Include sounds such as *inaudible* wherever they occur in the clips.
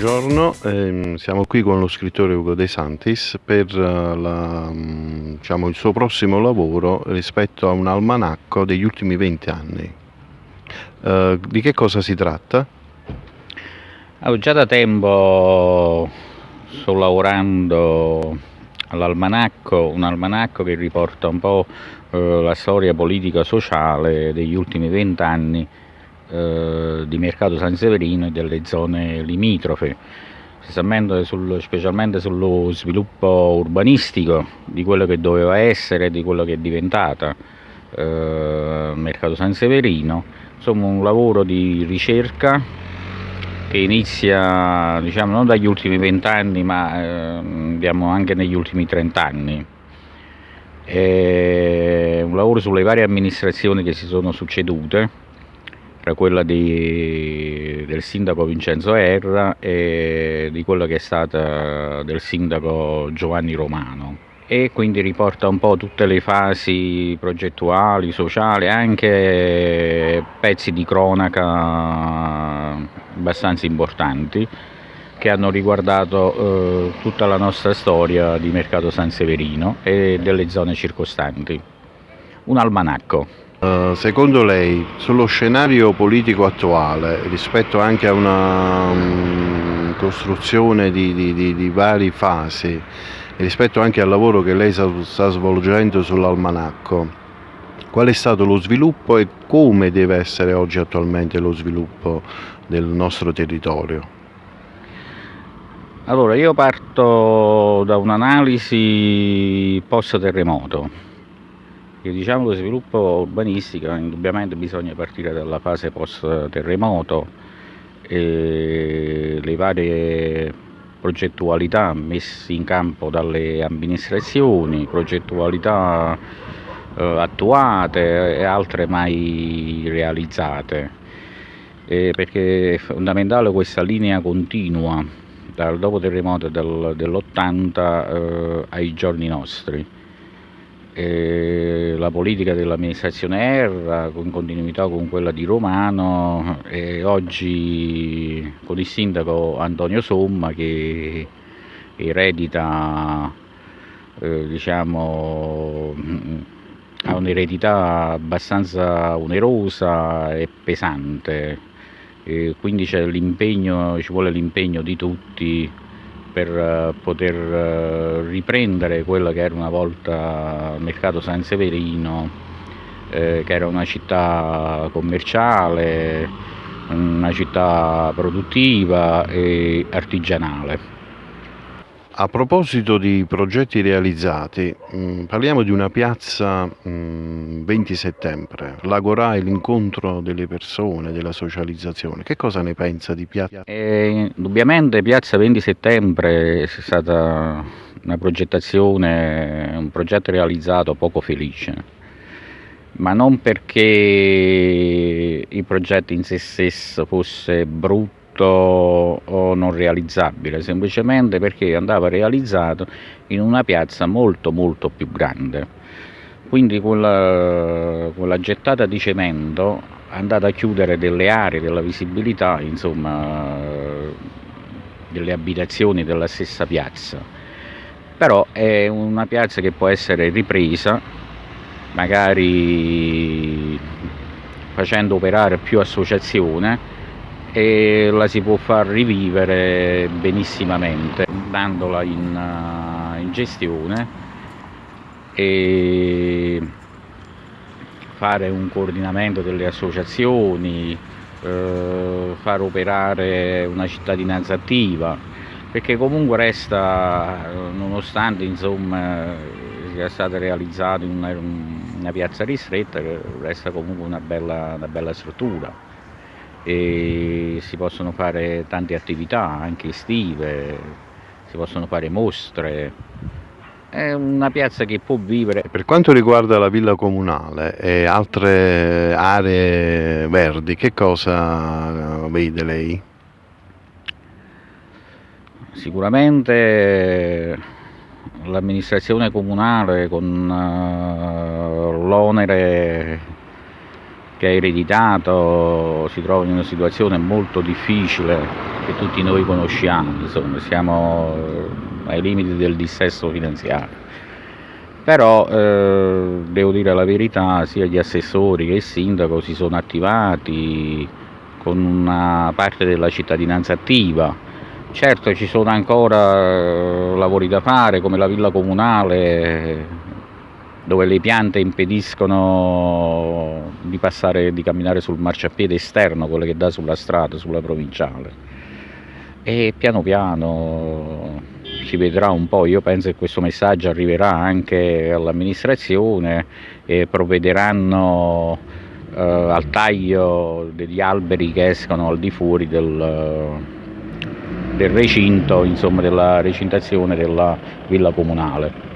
buongiorno, ehm, siamo qui con lo scrittore Ugo De Santis per eh, la, mm, diciamo, il suo prossimo lavoro rispetto a un almanacco degli ultimi 20 anni. Eh, di che cosa si tratta? Oh, già da tempo sto lavorando all'almanacco, un almanacco che riporta un po' eh, la storia politica sociale degli ultimi vent'anni eh, di Mercato San Severino e delle zone limitrofe, sul, specialmente sullo sviluppo urbanistico di quello che doveva essere, di quello che è diventata eh, Mercato San Severino, insomma un lavoro di ricerca che inizia diciamo, non dagli ultimi vent'anni ma eh, anche negli ultimi trent'anni. È un lavoro sulle varie amministrazioni che si sono succedute tra quella di, del sindaco Vincenzo Erra e di quella che è stata del sindaco Giovanni Romano e quindi riporta un po' tutte le fasi progettuali, sociali, anche pezzi di cronaca abbastanza importanti che hanno riguardato eh, tutta la nostra storia di Mercato San Severino e delle zone circostanti. Un almanacco. Uh, secondo lei, sullo scenario politico attuale, rispetto anche a una um, costruzione di, di, di, di, varie fasi, rispetto anche al lavoro che lei sta svolgendo sull'almanacco, qual è stato lo sviluppo e come deve essere oggi attualmente lo sviluppo del nostro territorio? Allora, io parto da un'analisi post-terremoto che diciamo lo sviluppo urbanistico indubbiamente bisogna partire dalla fase post terremoto e le varie progettualità messe in campo dalle amministrazioni, progettualità eh, attuate e altre mai realizzate, eh, perché è fondamentale questa linea continua dal dopo terremoto del, dell'80 eh, ai giorni nostri la politica dell'amministrazione Erra in continuità con quella di Romano e oggi con il sindaco Antonio Somma che eredita eh, diciamo ha un'eredità abbastanza onerosa e pesante. E quindi ci vuole l'impegno di tutti per eh, poter eh, riprendere quello che era una volta il mercato San Severino, eh, che era una città commerciale, una città produttiva e artigianale. A proposito di progetti realizzati, mm, parliamo di una piazza mh, mm, 20 settembre, l'Agorà è l'incontro delle persone, della socializzazione. Che cosa ne pensa di piazza? Eh, indubbiamente Piazza 20 settembre è stata una progettazione, un progetto realizzato poco felice, ma non perché il progetto in sé stesso fosse brutto o non realizzabile, semplicemente perché andava realizzato in una piazza molto molto più grande. Quindi quella, quella gettata di cemento è andata a chiudere delle aree della visibilità, insomma, delle abitazioni della stessa piazza. Però è una piazza che può essere ripresa, magari facendo operare più associazione e la si può far rivivere benissimamente dandola in, uh, in gestione e fare un coordinamento delle associazioni, eh, far operare una cittadinanza attiva, perché comunque resta, nonostante insomma, sia stata realizzata in una, una piazza ristretta, resta comunque una bella, una bella struttura e si possono fare tante attività anche estive, si possono fare mostre, è una piazza che può vivere. Per quanto riguarda la villa comunale e altre aree verdi, che cosa vede lei? Sicuramente l'amministrazione comunale con uh, l'onere che ha ereditato si trova in una situazione molto difficile che tutti noi conosciamo, insomma, siamo ai limiti del dissesto finanziario. Però eh, devo dire la verità, sia gli assessori che il sindaco si sono attivati con una parte della cittadinanza attiva. Certo ci sono ancora lavori da fare come la villa comunale dove le piante impediscono di passare, di camminare sul marciapiede esterno, quello che dà sulla strada, sulla provinciale. E piano piano si vedrà un po', io penso che questo messaggio arriverà anche all'amministrazione e provvederanno eh, al taglio degli alberi che escono al di fuori del, del recinto, insomma della recintazione della villa comunale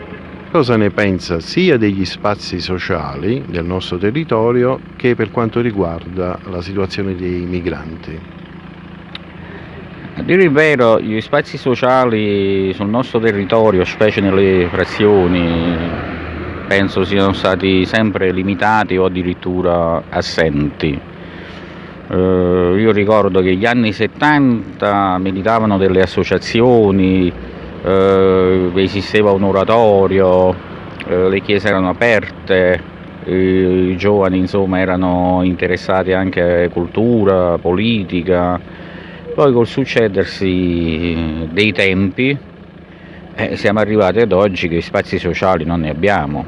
cosa ne pensa sia degli spazi sociali del nostro territorio che per quanto riguarda la situazione dei migranti. A dire il vero, gli spazi sociali sul nostro territorio, specie nelle frazioni, penso siano stati sempre limitati o addirittura assenti. Eh, io ricordo che negli anni 70 militavano delle associazioni eh, esisteva un oratorio, eh, le chiese erano aperte, i giovani insomma erano interessati anche a cultura, politica, poi col succedersi dei tempi eh, siamo arrivati ad oggi che spazi sociali non ne abbiamo,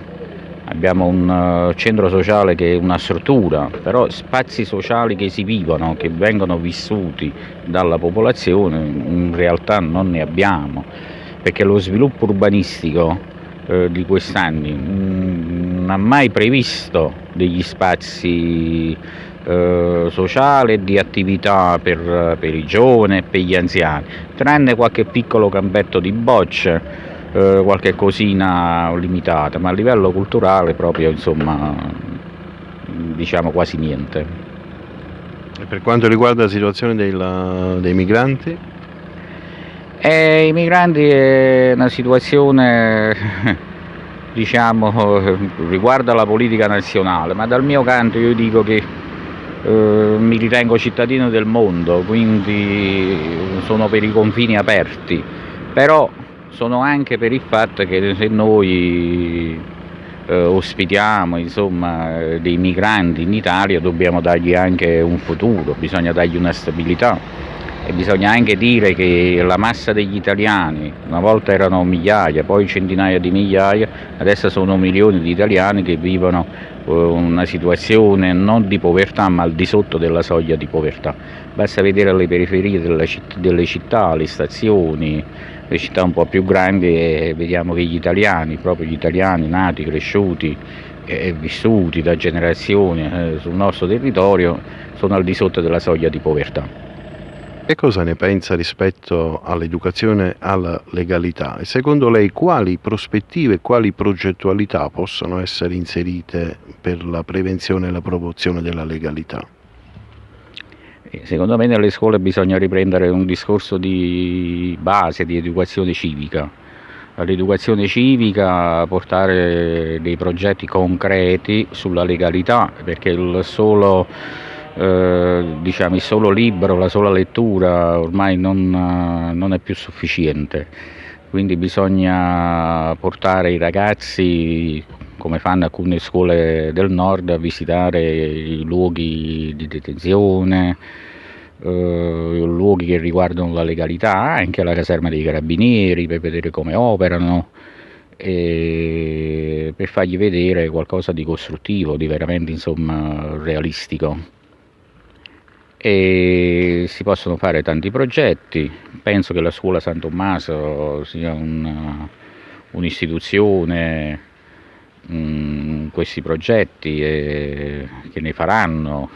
abbiamo un uh, centro sociale che è una struttura, però spazi sociali che si vivono, che vengono vissuti dalla popolazione in realtà non ne abbiamo perché lo sviluppo urbanistico eh, di quest'anni mm, non ha mai previsto degli spazi eh, sociali e di attività per, per, i giovani e per gli anziani, tranne qualche piccolo campetto di bocce, eh, qualche cosina limitata, ma a livello culturale proprio insomma diciamo quasi niente. E per quanto riguarda la situazione dei, dei migranti? E I migranti è una situazione, *laughs* diciamo, *laughs* riguarda la politica nazionale, ma dal mio canto io dico che eh, mi ritengo cittadino del mondo, quindi sono per i confini aperti, però sono anche per il fatto che se noi eh, ospitiamo insomma, dei migranti in Italia dobbiamo dargli anche un futuro, bisogna dargli una stabilità e bisogna anche dire che la massa degli italiani, una volta erano migliaia, poi centinaia di migliaia, adesso sono milioni di italiani che vivono eh, una situazione non di povertà ma al di sotto della soglia di povertà. Basta vedere le periferie delle città, le stazioni, le città un po' più grandi e vediamo che gli italiani, proprio gli italiani nati, cresciuti e vissuti da generazioni eh, sul nostro territorio sono al di sotto della soglia di povertà. Che cosa ne pensa rispetto all'educazione alla legalità? E secondo lei quali prospettive e quali progettualità possono essere inserite per la prevenzione e la promozione della legalità? Eh, secondo me nelle scuole bisogna riprendere un discorso di base, di educazione civica. All'educazione civica portare dei progetti concreti sulla legalità, perché il solo eh, diciamo, il solo libro, la sola lettura ormai non, non è più sufficiente, quindi bisogna portare i ragazzi come fanno alcune scuole del nord a visitare i luoghi di detenzione, eh, luoghi che riguardano la legalità, anche la caserma dei carabinieri per vedere come operano e per fargli vedere qualcosa di costruttivo, di veramente insomma, realistico e si possono fare tanti progetti, penso che la scuola San Tommaso sia un'istituzione in questi progetti e, che ne faranno.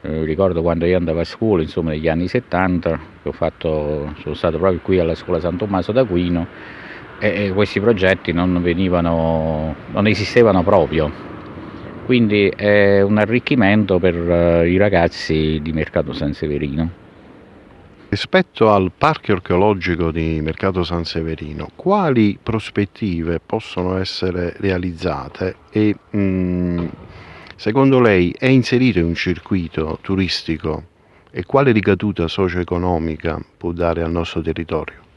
Eh, ricordo quando io andavo a scuola, insomma negli anni 70, fatto, sono stato proprio qui alla scuola San Tommaso d'Aquino e questi progetti non, venivano, non esistevano proprio quindi è un arricchimento per uh, i ragazzi di Mercato San Severino. Rispetto al parco archeologico di Mercato San Severino, quali prospettive possono essere realizzate e mh, mm, secondo lei è inserito in un circuito turistico e quale ricaduta socio-economica può dare al nostro territorio?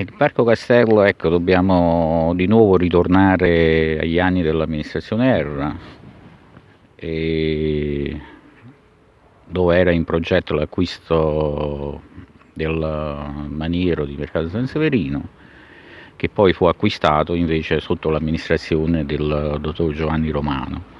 Il Parco Castello, ecco, dobbiamo di nuovo ritornare agli anni dell'amministrazione Erra, dove era in progetto l'acquisto del maniero di Mercato San Severino, che poi fu acquistato invece sotto l'amministrazione del dottor Giovanni Romano.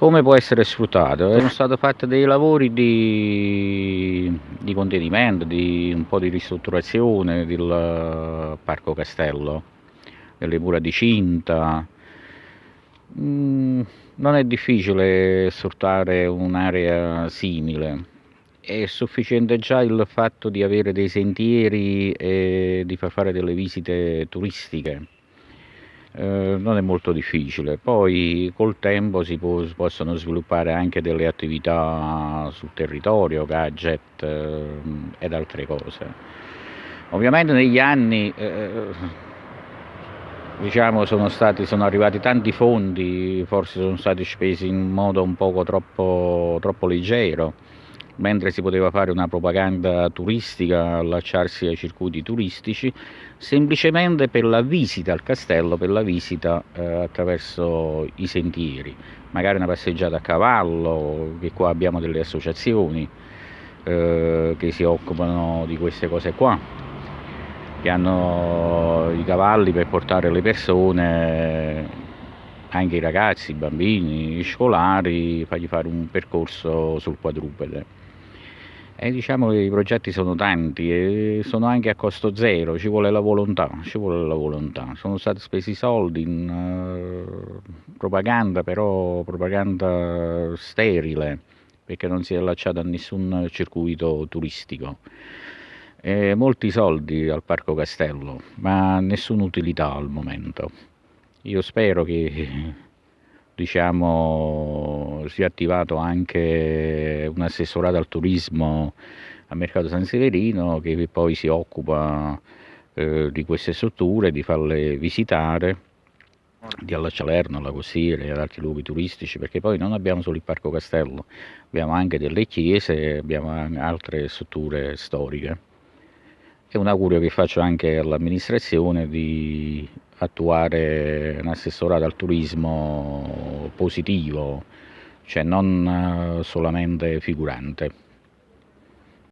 Come può essere sfruttato? Sono stati fatti dei lavori di, di contenimento, di un po' di ristrutturazione del Parco Castello, delle mura di cinta. Mm, non è difficile sfruttare un'area simile, è sufficiente già il fatto di avere dei sentieri e di far fare delle visite turistiche eh, non è molto difficile. Poi col tempo si, può, possono sviluppare anche delle attività sul territorio, gadget eh, ed altre cose. Ovviamente negli anni eh, diciamo, sono, stati, sono, arrivati tanti fondi, forse sono stati spesi in modo un poco troppo, troppo leggero mentre si poteva fare una propaganda turistica, allacciarsi ai circuiti turistici, semplicemente per la visita al castello, per la visita eh, attraverso i sentieri, magari una passeggiata a cavallo, che qua abbiamo delle associazioni eh, che si occupano di queste cose qua, che hanno i cavalli per portare le persone anche i ragazzi, i bambini, gli scolari, fargli fare un percorso sul quadrupede. E diciamo che i progetti sono tanti e sono anche a costo zero, ci vuole la volontà, ci vuole la volontà. Sono stati spesi soldi in uh, propaganda, però propaganda sterile, perché non si è allacciata a nessun circuito turistico. E molti soldi al Parco Castello, ma nessuna utilità al momento. Io spero che diciamo, si è attivato anche un assessorato al turismo a Mercato San Severino che poi si occupa eh, di queste strutture, di farle visitare, di alla Salerno, alla Costiera e ad altri luoghi turistici, perché poi non abbiamo solo il Parco Castello, abbiamo anche delle chiese, abbiamo altre strutture storiche. E un augurio che faccio anche all'amministrazione di attuare un assessorato al turismo positivo, cioè non eh, solamente figurante.